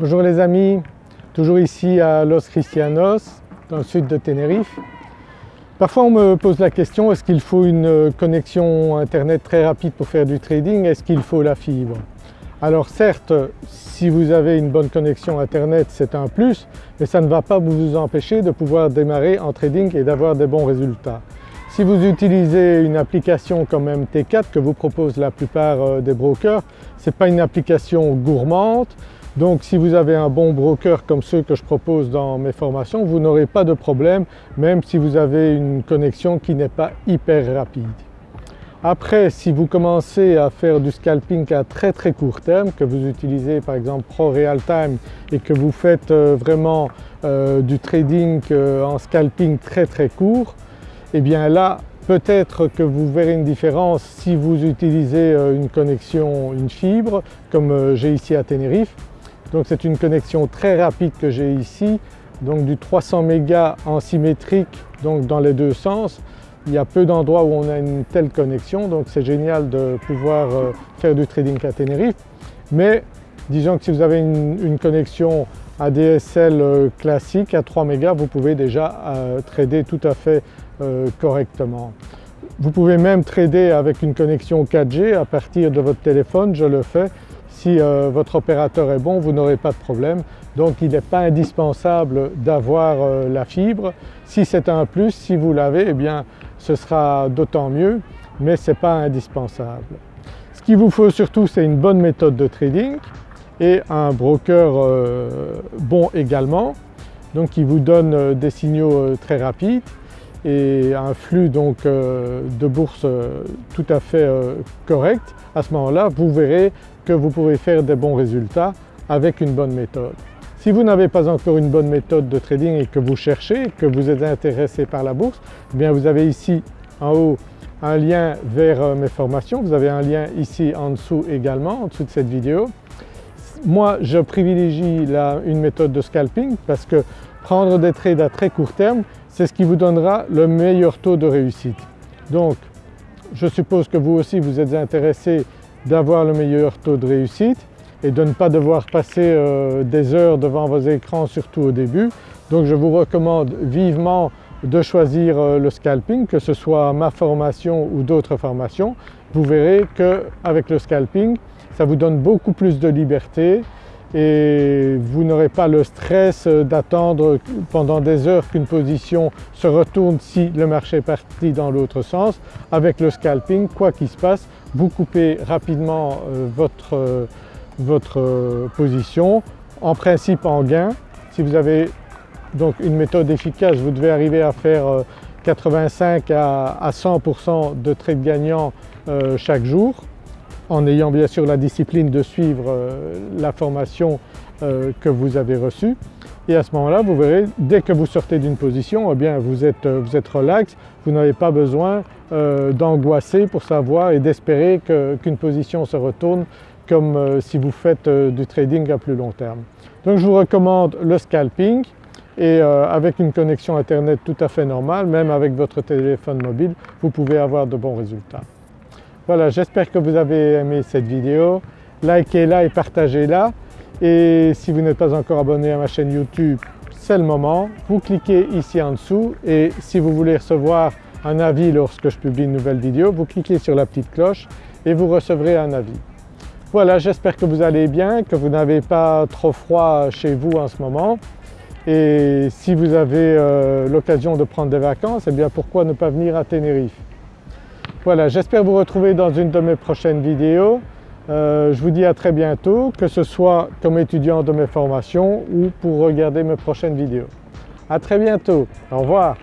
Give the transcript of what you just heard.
Bonjour les amis, toujours ici à Los Cristianos dans le sud de Tenerife. Parfois on me pose la question est-ce qu'il faut une connexion internet très rapide pour faire du trading? Est-ce qu'il faut la fibre? Alors certes si vous avez une bonne connexion internet c'est un plus mais ça ne va pas vous empêcher de pouvoir démarrer en trading et d'avoir des bons résultats. Si vous utilisez une application comme MT4 que vous proposent la plupart euh, des brokers, ce n'est pas une application gourmande donc si vous avez un bon broker comme ceux que je propose dans mes formations, vous n'aurez pas de problème même si vous avez une connexion qui n'est pas hyper rapide. Après si vous commencez à faire du scalping à très très court terme, que vous utilisez par exemple Pro Real Time et que vous faites euh, vraiment euh, du trading euh, en scalping très très court, eh bien là peut-être que vous verrez une différence si vous utilisez une connexion, une fibre comme j'ai ici à Tenerife donc c'est une connexion très rapide que j'ai ici, donc du 300 mégas en symétrique donc dans les deux sens. Il y a peu d'endroits où on a une telle connexion donc c'est génial de pouvoir euh, faire du trading à Tenerife. Mais disons que si vous avez une, connexion ADSL euh, classique à 3 mégas, vous pouvez déjà euh, trader tout à fait correctement. Vous pouvez même trader avec une connexion 4G à partir de votre téléphone, je le fais si euh, votre opérateur est bon, vous n'aurez pas de problème. Donc il n'est pas indispensable d'avoir euh, la fibre. Si c'est un plus, si vous l'avez, eh bien ce sera d'autant mieux, mais ce n'est pas indispensable. Ce qu'il vous faut surtout c'est une bonne méthode de trading et un broker euh, bon également, donc qui vous donne des signaux très rapides et un flux donc de bourse tout à fait correct. À ce moment-là, vous verrez que vous pouvez faire des bons résultats avec une bonne méthode. Si vous n'avez pas encore une bonne méthode de trading et que vous cherchez, que vous êtes intéressé par la bourse, eh bien vous avez ici en haut un lien vers euh, mes formations, vous avez un lien ici en dessous également, en dessous de cette vidéo. Moi je privilégie une méthode de scalping parce que prendre des trades à très court terme, c'est ce qui vous donnera le meilleur taux de réussite. Donc je suppose que vous aussi vous êtes intéressé d'avoir le meilleur taux de réussite et de ne pas devoir passer euh, des heures devant vos écrans surtout au début. Donc je vous recommande vivement de choisir euh, le scalping, que ce soit ma formation ou d'autres formations. Vous verrez qu'avec le scalping, ça vous donne beaucoup plus de liberté et vous n'aurez pas le stress d'attendre pendant des heures qu'une position se retourne si le marché est parti dans l'autre sens. Avec le scalping, quoi qu'il se passe, vous coupez rapidement euh, votre, euh, votre euh, position, en principe en gain. Si vous avez donc une méthode efficace, vous devez arriver à faire 85 à 100% de trades gagnants chaque jour en ayant bien sûr la discipline de suivre la formation que vous avez reçue et à ce moment-là vous verrez dès que vous sortez d'une position eh bien vous êtes, vous êtes relax, vous n'avez pas besoin euh, d'angoisser pour savoir et d'espérer qu'une position se retourne comme euh, si vous faites euh, du trading à plus long terme. Donc je vous recommande le scalping et avec une connexion internet tout à fait normale, même avec votre téléphone mobile, vous pouvez avoir de bons résultats. Voilà, j'espère que vous avez aimé cette vidéo. Likez-la et partagez-la et si vous n'êtes pas encore abonné à ma chaîne YouTube, c'est le moment. Vous cliquez ici en dessous et si vous voulez recevoir un avis lorsque je publie une nouvelle vidéo, vous cliquez sur la petite cloche et vous recevrez un avis. Voilà, j'espère que vous allez bien, que vous n'avez pas trop froid chez vous en ce moment et si vous avez euh, l'occasion de prendre des vacances, eh bien pourquoi ne pas venir à Tenerife? Voilà, j'espère vous retrouver dans une de mes prochaines vidéos. Euh, je vous dis à très bientôt, que ce soit comme étudiant de mes formations ou pour regarder mes prochaines vidéos. À très bientôt, au revoir.